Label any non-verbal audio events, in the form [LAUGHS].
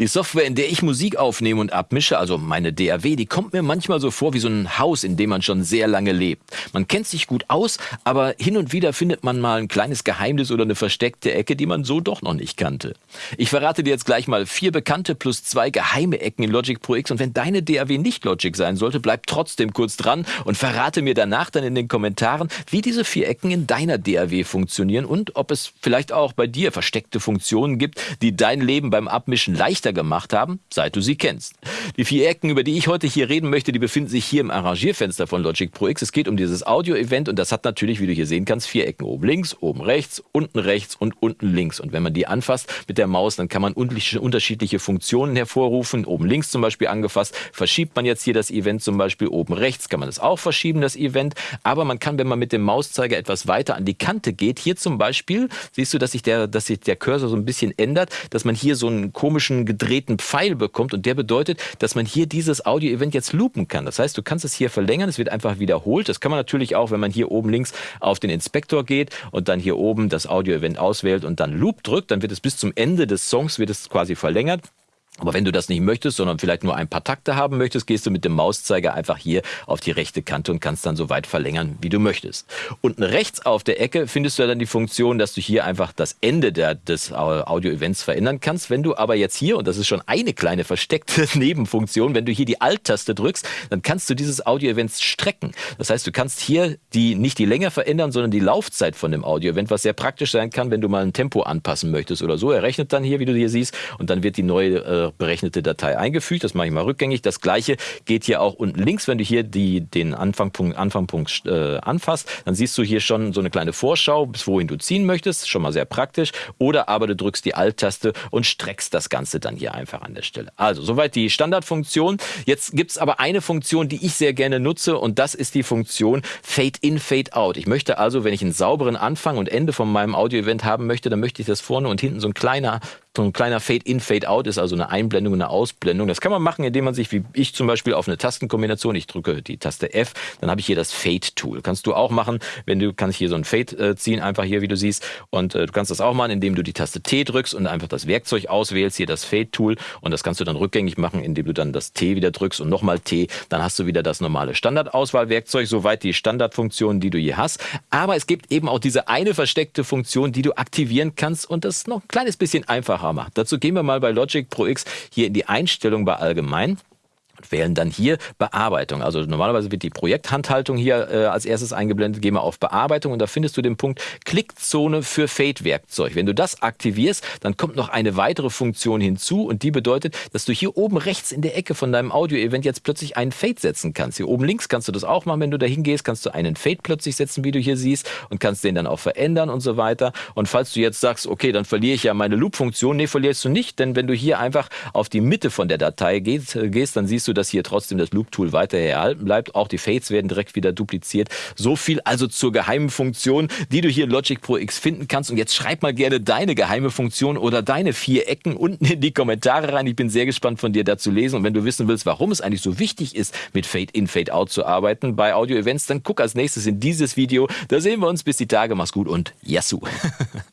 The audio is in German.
Die Software, in der ich Musik aufnehme und abmische, also meine DAW, die kommt mir manchmal so vor wie so ein Haus, in dem man schon sehr lange lebt. Man kennt sich gut aus, aber hin und wieder findet man mal ein kleines Geheimnis oder eine versteckte Ecke, die man so doch noch nicht kannte. Ich verrate dir jetzt gleich mal vier bekannte plus zwei geheime Ecken in Logic Pro X und wenn deine DAW nicht Logic sein sollte, bleib trotzdem kurz dran und verrate mir danach dann in den Kommentaren, wie diese vier Ecken in deiner DAW funktionieren und ob es vielleicht auch bei dir versteckte Funktionen gibt, die dein Leben beim Abmischen leicht leichter gemacht haben, seit du sie kennst. Die vier Ecken, über die ich heute hier reden möchte, die befinden sich hier im Arrangierfenster von Logic Pro X. Es geht um dieses Audio-Event und das hat natürlich, wie du hier sehen kannst, vier Ecken. Oben links, oben rechts, unten rechts und unten links. Und wenn man die anfasst mit der Maus, dann kann man unterschiedliche Funktionen hervorrufen. Oben links zum Beispiel angefasst, verschiebt man jetzt hier das Event zum Beispiel. Oben rechts kann man es auch verschieben, das Event. Aber man kann, wenn man mit dem Mauszeiger etwas weiter an die Kante geht, hier zum Beispiel, siehst du, dass sich der, dass sich der Cursor so ein bisschen ändert, dass man hier so einen komischen gedrehten Pfeil bekommt und der bedeutet, dass man hier dieses Audio-Event jetzt loopen kann. Das heißt, du kannst es hier verlängern, es wird einfach wiederholt. Das kann man natürlich auch, wenn man hier oben links auf den Inspektor geht und dann hier oben das Audio-Event auswählt und dann Loop drückt, dann wird es bis zum Ende des Songs wird es quasi verlängert. Aber wenn du das nicht möchtest, sondern vielleicht nur ein paar Takte haben möchtest, gehst du mit dem Mauszeiger einfach hier auf die rechte Kante und kannst dann so weit verlängern, wie du möchtest. Unten rechts auf der Ecke findest du dann die Funktion, dass du hier einfach das Ende der, des Audio-Events verändern kannst. Wenn du aber jetzt hier, und das ist schon eine kleine versteckte [LAUGHS] Nebenfunktion, wenn du hier die Alt-Taste drückst, dann kannst du dieses Audio-Event strecken. Das heißt, du kannst hier die, nicht die Länge verändern, sondern die Laufzeit von dem Audio-Event, was sehr praktisch sein kann, wenn du mal ein Tempo anpassen möchtest oder so. Er rechnet dann hier, wie du hier siehst, und dann wird die neue äh, berechnete Datei eingefügt. Das mache ich mal rückgängig. Das gleiche geht hier auch unten links. Wenn du hier die, den Anfangpunkt, Anfangpunkt äh, anfasst, dann siehst du hier schon so eine kleine Vorschau, bis wohin du ziehen möchtest. Schon mal sehr praktisch. Oder aber du drückst die Alt-Taste und streckst das Ganze dann hier einfach an der Stelle. Also soweit die Standardfunktion. Jetzt gibt es aber eine Funktion, die ich sehr gerne nutze und das ist die Funktion Fade in, Fade out. Ich möchte also, wenn ich einen sauberen Anfang und Ende von meinem Audio-Event haben möchte, dann möchte ich, dass vorne und hinten so ein kleiner so ein kleiner Fade-in, Fade-out ist, also eine Einblendung eine Ausblendung. Das kann man machen, indem man sich, wie ich zum Beispiel, auf eine Tastenkombination, ich drücke die Taste F, dann habe ich hier das Fade-Tool. Kannst du auch machen, wenn du kannst hier so ein Fade äh, ziehen, einfach hier, wie du siehst. Und äh, du kannst das auch machen, indem du die Taste T drückst und einfach das Werkzeug auswählst, hier das Fade-Tool. Und das kannst du dann rückgängig machen, indem du dann das T wieder drückst und nochmal T. Dann hast du wieder das normale Standardauswahlwerkzeug, soweit die Standardfunktionen, die du hier hast. Aber es gibt eben auch diese eine versteckte Funktion, die du aktivieren kannst und das noch ein kleines bisschen einfacher macht. Dazu gehen wir mal bei Logic Pro X hier in die Einstellung bei Allgemein wählen dann hier Bearbeitung. Also normalerweise wird die Projekthandhaltung hier äh, als erstes eingeblendet. Gehen wir auf Bearbeitung und da findest du den Punkt Klickzone für Fade-Werkzeug. Wenn du das aktivierst, dann kommt noch eine weitere Funktion hinzu und die bedeutet, dass du hier oben rechts in der Ecke von deinem Audio-Event jetzt plötzlich einen Fade setzen kannst. Hier oben links kannst du das auch machen. Wenn du da hingehst, kannst du einen Fade plötzlich setzen, wie du hier siehst und kannst den dann auch verändern und so weiter. Und falls du jetzt sagst, okay, dann verliere ich ja meine Loop-Funktion, nee, verlierst du nicht, denn wenn du hier einfach auf die Mitte von der Datei gehst, äh, gehst dann siehst du, dass hier trotzdem das Loop-Tool weiter erhalten bleibt. Auch die Fades werden direkt wieder dupliziert. So viel also zur geheimen Funktion, die du hier in Logic Pro X finden kannst. Und jetzt schreib mal gerne deine geheime Funktion oder deine vier Ecken unten in die Kommentare rein. Ich bin sehr gespannt von dir dazu lesen. Und wenn du wissen willst, warum es eigentlich so wichtig ist, mit Fade-In, Fade-Out zu arbeiten bei Audio-Events, dann guck als nächstes in dieses Video. Da sehen wir uns. Bis die Tage. Mach's gut und Yassou! [LAUGHS]